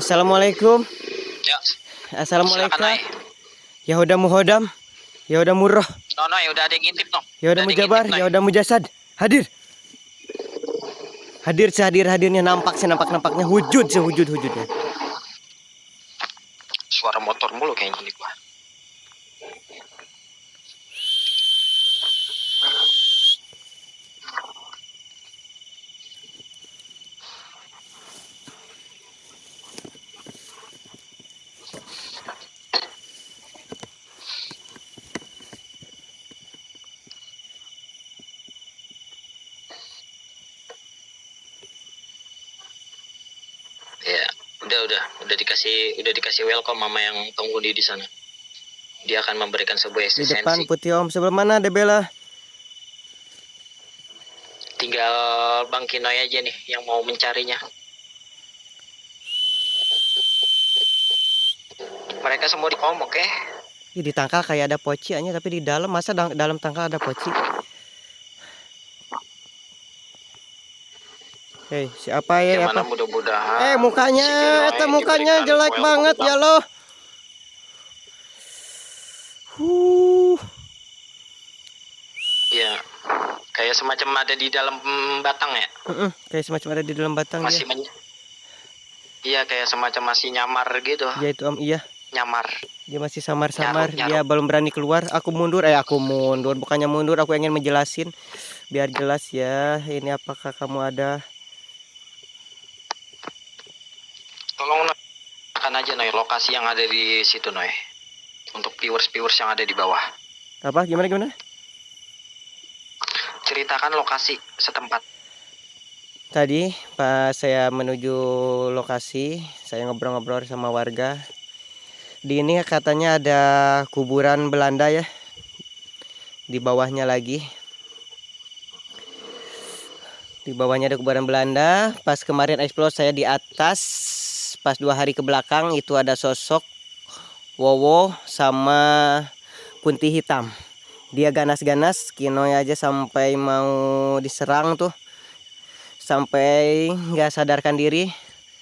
Assalamualaikum. Ya, Assalamualaikum. Nay. Yahuda muhodam. Yahuda murroh. No, no, ya udah ada yang ngintip no. Yahuda Udah mujabar. Nay. Yahuda mujasad. Hadir. Hadir sehadir hadirnya nampak senampak nampaknya wujud sewujud wujudnya. Suara motor mulu kayaknya ini gua. Ya, udah udah udah dikasih udah dikasih welcome mama yang penghuni di sana. Dia akan memberikan sebuah Di depan putih om sebelah mana Debela? Tinggal Bang Kinoy aja nih yang mau mencarinya. Mereka semua di kom, oke? Ih, di tangkal kayak ada poci aja tapi di dalam masa dalam tangkal ada poci. Hei, siapa ya? Gimana Apa? mudah-mudahan. Eh, mukanya, eta mukanya jelek banget Bang. ya loh. Huh. Iya. Kayak semacam ada di dalam batang ya. Mm-mm, kayak semacam ada di dalam batang Masih men- Iya, kayak semacam masih nyamar gitu. Ya itu om iya. Nyamar. Dia masih samar-samar. Dia belum berani keluar. Aku mundur. Eh aku mundur. Bukannya mundur. Aku ingin menjelasin. Biar jelas ya. Ini apakah kamu ada? Tolong Noy. Akan aja Noy lokasi yang ada di situ Noy. Untuk viewers-viewers yang ada di bawah. Apa? Gimana gimana? Ceritakan lokasi setempat. Tadi pas saya menuju lokasi, saya ngobrol-ngobrol sama warga. Di ini katanya ada kuburan Belanda ya. Di bawahnya lagi. Di bawahnya ada kuburan Belanda. Pas kemarin explore saya di atas, pas dua hari ke belakang itu ada sosok Wowo sama Kunti hitam. Dia ganas-ganas, Kinoy aja sampai mau diserang tuh. Sampai nggak sadarkan diri.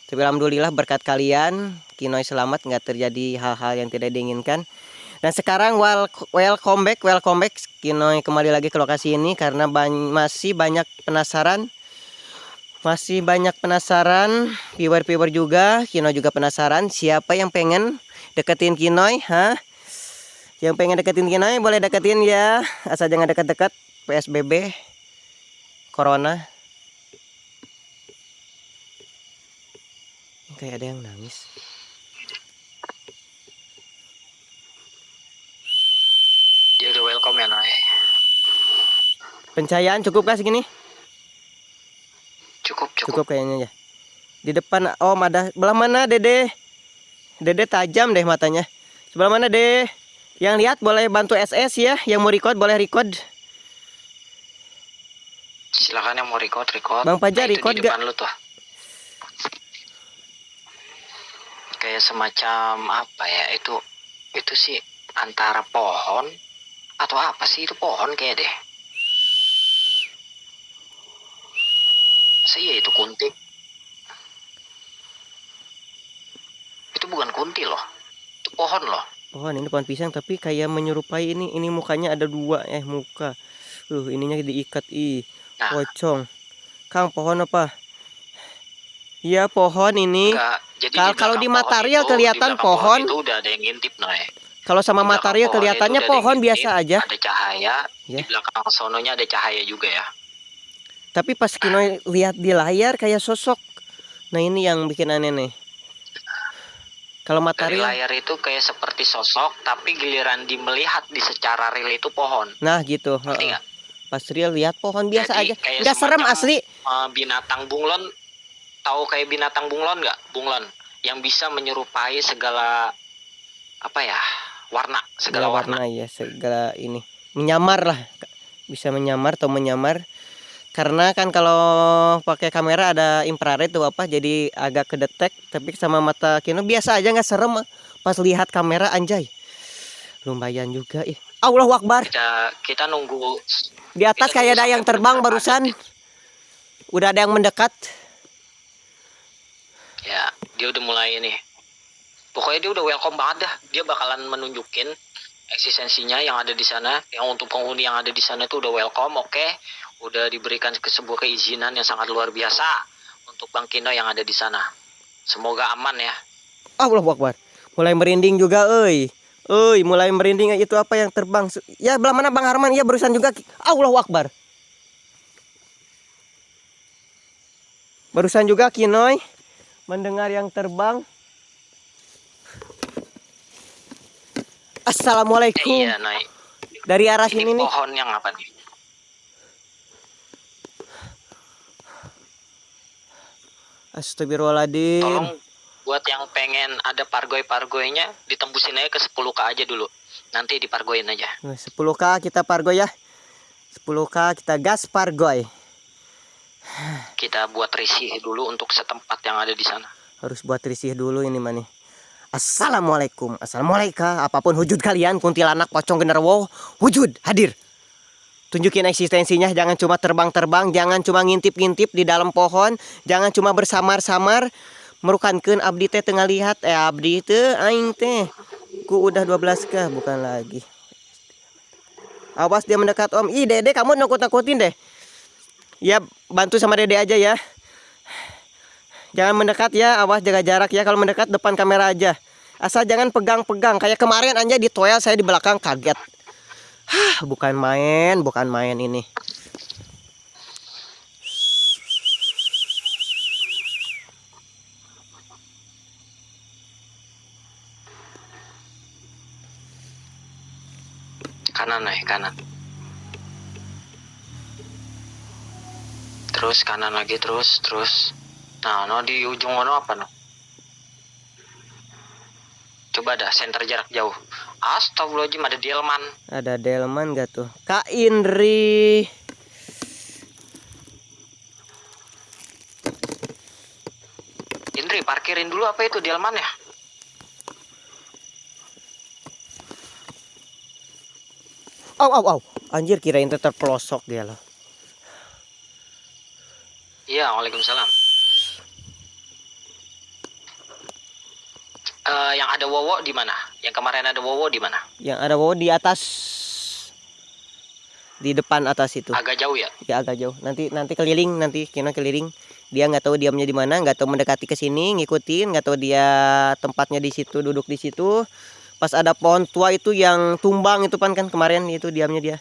Tapi alhamdulillah berkat kalian Kinoy selamat nggak terjadi hal-hal yang tidak diinginkan. Dan sekarang wel- welcome back welcome back. Kinoy kembali lagi ke lokasi ini karena masih banyak penasaran masih banyak penasaran viewer-viewer juga Kinoy juga penasaran siapa yang pengen deketin Kinoy hah? Yang pengen deketin Kinoy boleh deketin ya. Asal jangan dekat-dekat PSBB Corona. Kayak ada yang nangis. Dia udah welcome ya Noy. pencahayaan cukup kah segini Cukup, cukup. cukup kayaknya ya di depan om ada sebelah mana dede dede tajam deh matanya sebelah mana deh yang lihat boleh bantu SS ya yang mau record boleh record Silakan yang mau record, record. Bang Fajar, Nah, record gak? lu tuh. Kayak semacam apa ya? Itu itu sih antara pohon atau apa sih itu pohon kayak deh. Saya itu kunti. Itu bukan kunti loh. Itu pohon loh. pohon ini pohon pisang tapi kayak menyerupai ini ini mukanya ada dua eh muka uh ininya diikat ih Nah. pocong kang pohon apa Iya pohon ini Enggak. Jadi Kal- kalau di pohon material itu, kelihatan di pohon. itu udah ada yang ngintip Noy. kalau sama material pohon kelihatannya pohon yang biasa aja Ada cahaya. Ya. Di belakang sononya ada cahaya juga ya. Tapi pas Kinoy lihat di layar kayak sosok. Nah ini yang bikin aneh nih. Kalau Dari material, layar itu kayak seperti sosok, tapi giliran di melihat di secara real itu pohon. nah gitu. Ngerti heeh. nggak? Pas real lihat pohon biasa Jadi aja. Nggak serem asli. Eh, binatang bunglon, tahu kayak binatang bunglon nggak? Bunglon yang bisa menyerupai segala apa ya warna, Segala segala warna. warna ya, segala ini. Menyamar lah. Bisa menyamar atau menyamar. Karena kan kalau pakai kamera ada infrared tuh apa jadi agak kedetek tapi sama mata Kino biasa aja nggak serem pas lihat kamera anjay. Lumayan juga ih. Allahu Akbar. Kita kita nunggu Di atas kayak ada yang terbang barusan. Udah ada yang mendekat. ya dia udah mulai ini. Pokoknya dia udah welcome banget dah. Dia bakalan menunjukin eksistensinya yang ada di sana. Yang untuk penghuni yang ada di sana tuh udah welcome oke udah diberikan ke sebuah keizinan yang sangat luar biasa untuk Bang Kino yang ada di sana semoga aman ya Allah Akbar. Mulai merinding juga, euy. Euy, mulai merinding itu apa yang terbang? Ya, belah mana Bang Harman? Ya, barusan juga Allah Akbar. Barusan juga Kinoy mendengar yang terbang. Assalamualaikum. iya naik Dari arah ini sini nih. pohon yang apa nih Astagfirullahaladzim. tolong buat yang pengen ada pargoy-pargoynya ditembusin aja ke 10k aja dulu nanti dipargoin aja 10k kita pargoy ya. 10k kita gas pargoy. kita buat risih dulu untuk setempat yang ada di sana harus buat risih dulu ini mah nih. Assalamualaikum Assalamualaikum Apa pun wujud kalian Kuntilanak pocong genderuwo Wujud hadir Tunjukin eksistensinya Jangan cuma terbang-terbang Jangan cuma ngintip-ngintip di dalam pohon Jangan cuma bersamar-samar Merukankan abdi teh tengah lihat Eh abdi teh aing teh Ku udah 12 kah bukan lagi Awas dia mendekat om Ih dede kamu nakut-nakutin deh Ya bantu sama dede aja ya Jangan mendekat ya, awas jaga jarak ya. Kalau mendekat depan kamera aja. Asal jangan pegang-pegang. Kayak kemarin aja di toel saya di belakang kaget. Hah, bukan main, bukan main ini. kanan nih kanan. Terus kanan lagi terus terus. Nah no di ujung ono apa no? Coba dah center jarak jauh astagfirullahaladzim ada delman Ada delman gak tuh? Kak Indri. Indri parkirin dulu apa itu delman ya Au au au. Anjir kirain teh terpelosok dia loh. iya waalaikumsalam Eh, yang ada wowo di mana yang kemarin ada wowo di mana Yang ada bawa di atas di depan atas itu. agak jauh ya Ya agak jauh. Nanti nanti keliling nanti Kino keliling. Dia nggak tahu diamnya di mana, nggak tahu mendekati ke sini, ngikutin, nggak tahu dia tempatnya di situ, duduk di situ. Pas ada pohon tua itu yang tumbang itu pan kan kemarin itu diamnya dia.